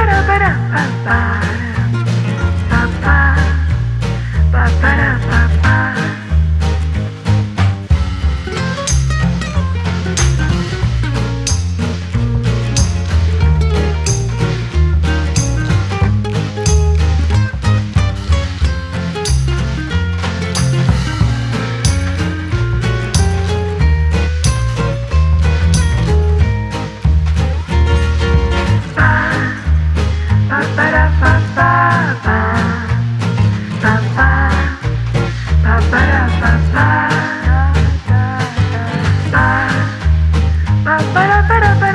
ba da ba da ba ba ba da ba da ba